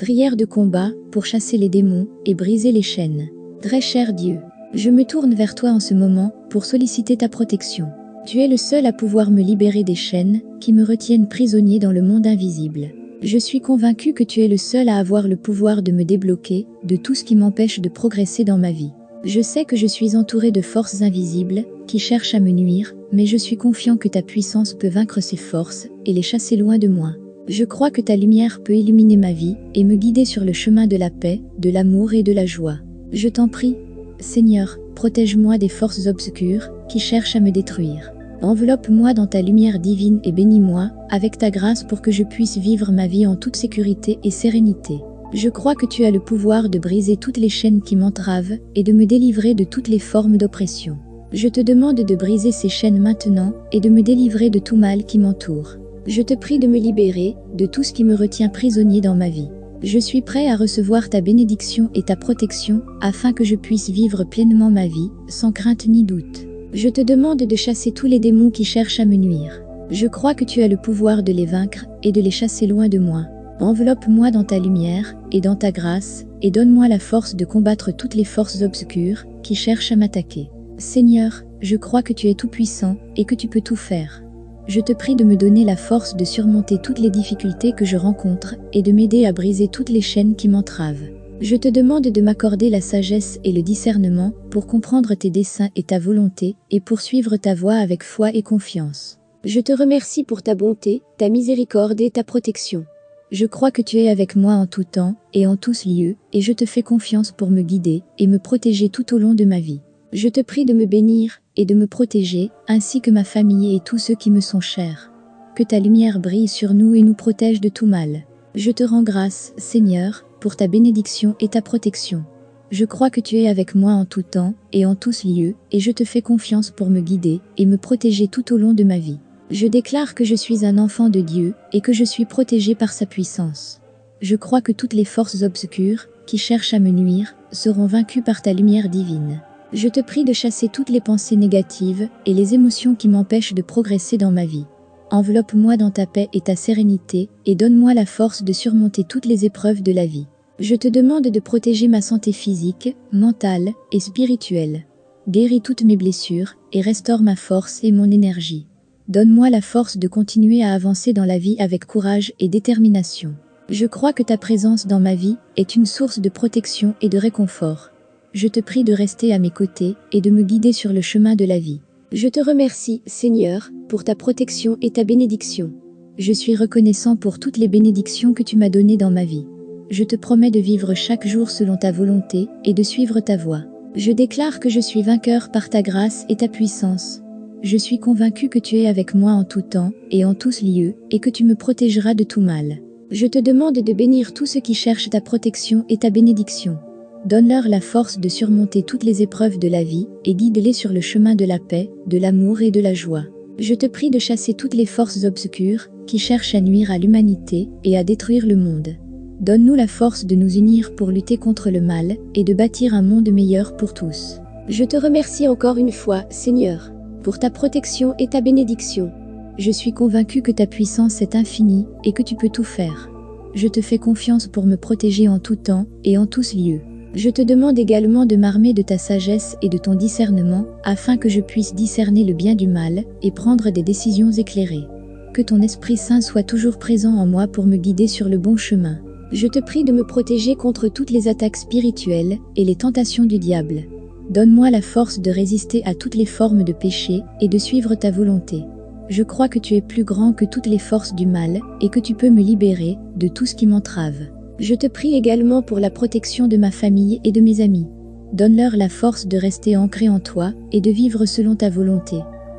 Prière de combat pour chasser les démons et briser les chaînes. Très cher Dieu, je me tourne vers toi en ce moment pour solliciter ta protection. Tu es le seul à pouvoir me libérer des chaînes qui me retiennent prisonnier dans le monde invisible. Je suis convaincu que tu es le seul à avoir le pouvoir de me débloquer de tout ce qui m'empêche de progresser dans ma vie. Je sais que je suis entouré de forces invisibles qui cherchent à me nuire, mais je suis confiant que ta puissance peut vaincre ces forces et les chasser loin de moi. Je crois que ta lumière peut illuminer ma vie et me guider sur le chemin de la paix, de l'amour et de la joie. Je t'en prie, Seigneur, protège-moi des forces obscures qui cherchent à me détruire. Enveloppe-moi dans ta lumière divine et bénis-moi avec ta grâce pour que je puisse vivre ma vie en toute sécurité et sérénité. Je crois que tu as le pouvoir de briser toutes les chaînes qui m'entravent et de me délivrer de toutes les formes d'oppression. Je te demande de briser ces chaînes maintenant et de me délivrer de tout mal qui m'entoure. Je te prie de me libérer de tout ce qui me retient prisonnier dans ma vie. Je suis prêt à recevoir ta bénédiction et ta protection afin que je puisse vivre pleinement ma vie, sans crainte ni doute. Je te demande de chasser tous les démons qui cherchent à me nuire. Je crois que tu as le pouvoir de les vaincre et de les chasser loin de moi. Enveloppe-moi dans ta lumière et dans ta grâce et donne-moi la force de combattre toutes les forces obscures qui cherchent à m'attaquer. Seigneur, je crois que tu es tout-puissant et que tu peux tout faire. Je te prie de me donner la force de surmonter toutes les difficultés que je rencontre et de m'aider à briser toutes les chaînes qui m'entravent. Je te demande de m'accorder la sagesse et le discernement pour comprendre tes desseins et ta volonté et poursuivre ta voie avec foi et confiance. Je te remercie pour ta bonté, ta miséricorde et ta protection. Je crois que tu es avec moi en tout temps et en tous lieux et je te fais confiance pour me guider et me protéger tout au long de ma vie. Je te prie de me bénir et de me protéger, ainsi que ma famille et tous ceux qui me sont chers. Que ta lumière brille sur nous et nous protège de tout mal. Je te rends grâce, Seigneur, pour ta bénédiction et ta protection. Je crois que tu es avec moi en tout temps et en tous lieux, et je te fais confiance pour me guider et me protéger tout au long de ma vie. Je déclare que je suis un enfant de Dieu et que je suis protégé par sa puissance. Je crois que toutes les forces obscures, qui cherchent à me nuire, seront vaincues par ta lumière divine. Je te prie de chasser toutes les pensées négatives et les émotions qui m'empêchent de progresser dans ma vie. Enveloppe-moi dans ta paix et ta sérénité et donne-moi la force de surmonter toutes les épreuves de la vie. Je te demande de protéger ma santé physique, mentale et spirituelle. Guéris toutes mes blessures et restaure ma force et mon énergie. Donne-moi la force de continuer à avancer dans la vie avec courage et détermination. Je crois que ta présence dans ma vie est une source de protection et de réconfort. Je te prie de rester à mes côtés et de me guider sur le chemin de la vie. Je te remercie, Seigneur, pour ta protection et ta bénédiction. Je suis reconnaissant pour toutes les bénédictions que tu m'as données dans ma vie. Je te promets de vivre chaque jour selon ta volonté et de suivre ta voie. Je déclare que je suis vainqueur par ta grâce et ta puissance. Je suis convaincu que tu es avec moi en tout temps et en tous lieux et que tu me protégeras de tout mal. Je te demande de bénir tous ceux qui cherchent ta protection et ta bénédiction. Donne-leur la force de surmonter toutes les épreuves de la vie et guide-les sur le chemin de la paix, de l'amour et de la joie. Je te prie de chasser toutes les forces obscures qui cherchent à nuire à l'humanité et à détruire le monde. Donne-nous la force de nous unir pour lutter contre le mal et de bâtir un monde meilleur pour tous. Je te remercie encore une fois, Seigneur, pour ta protection et ta bénédiction. Je suis convaincu que ta puissance est infinie et que tu peux tout faire. Je te fais confiance pour me protéger en tout temps et en tous lieux. Je te demande également de m'armer de ta sagesse et de ton discernement, afin que je puisse discerner le bien du mal et prendre des décisions éclairées. Que ton Esprit Saint soit toujours présent en moi pour me guider sur le bon chemin. Je te prie de me protéger contre toutes les attaques spirituelles et les tentations du diable. Donne-moi la force de résister à toutes les formes de péché et de suivre ta volonté. Je crois que tu es plus grand que toutes les forces du mal et que tu peux me libérer de tout ce qui m'entrave. Je te prie également pour la protection de ma famille et de mes amis. Donne-leur la force de rester ancrés en toi et de vivre selon ta volonté.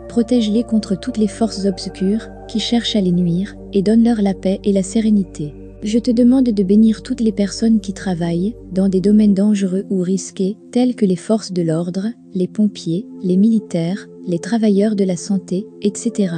Protège-les contre toutes les forces obscures qui cherchent à les nuire et donne-leur la paix et la sérénité. Je te demande de bénir toutes les personnes qui travaillent dans des domaines dangereux ou risqués tels que les forces de l'ordre, les pompiers, les militaires, les travailleurs de la santé, etc.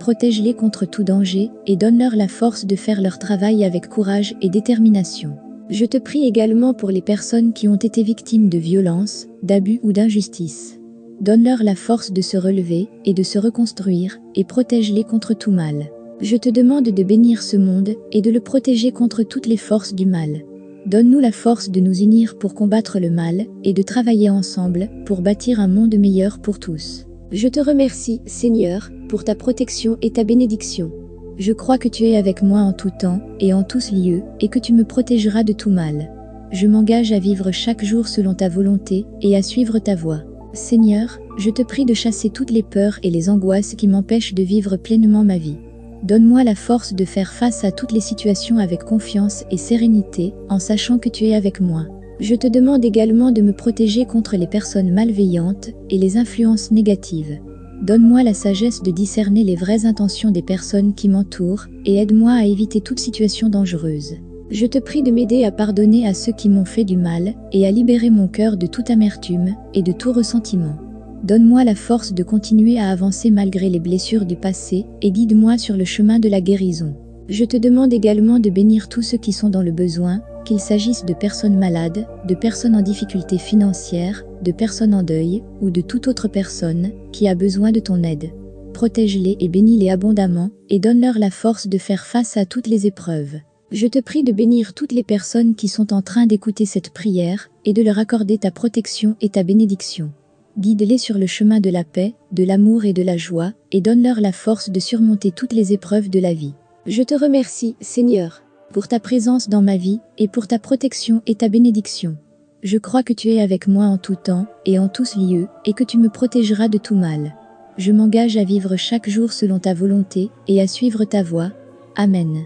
Protège-les contre tout danger et donne-leur la force de faire leur travail avec courage et détermination. Je te prie également pour les personnes qui ont été victimes de violences, d'abus ou d'injustice. Donne-leur la force de se relever et de se reconstruire et protège-les contre tout mal. Je te demande de bénir ce monde et de le protéger contre toutes les forces du mal. Donne-nous la force de nous unir pour combattre le mal et de travailler ensemble pour bâtir un monde meilleur pour tous. Je te remercie, Seigneur, pour ta protection et ta bénédiction. Je crois que tu es avec moi en tout temps et en tous lieux et que tu me protégeras de tout mal. Je m'engage à vivre chaque jour selon ta volonté et à suivre ta voie. Seigneur, je te prie de chasser toutes les peurs et les angoisses qui m'empêchent de vivre pleinement ma vie. Donne-moi la force de faire face à toutes les situations avec confiance et sérénité, en sachant que tu es avec moi. Je te demande également de me protéger contre les personnes malveillantes et les influences négatives. Donne-moi la sagesse de discerner les vraies intentions des personnes qui m'entourent et aide-moi à éviter toute situation dangereuse. Je te prie de m'aider à pardonner à ceux qui m'ont fait du mal et à libérer mon cœur de toute amertume et de tout ressentiment. Donne-moi la force de continuer à avancer malgré les blessures du passé et guide-moi sur le chemin de la guérison. Je te demande également de bénir tous ceux qui sont dans le besoin, qu'il s'agisse de personnes malades, de personnes en difficulté financière, de personnes en deuil ou de toute autre personne qui a besoin de ton aide. Protège-les et bénis-les abondamment et donne-leur la force de faire face à toutes les épreuves. Je te prie de bénir toutes les personnes qui sont en train d'écouter cette prière et de leur accorder ta protection et ta bénédiction. Guide-les sur le chemin de la paix, de l'amour et de la joie, et donne-leur la force de surmonter toutes les épreuves de la vie. Je te remercie, Seigneur, pour ta présence dans ma vie, et pour ta protection et ta bénédiction. Je crois que tu es avec moi en tout temps, et en tous lieux, et que tu me protégeras de tout mal. Je m'engage à vivre chaque jour selon ta volonté, et à suivre ta voie. Amen.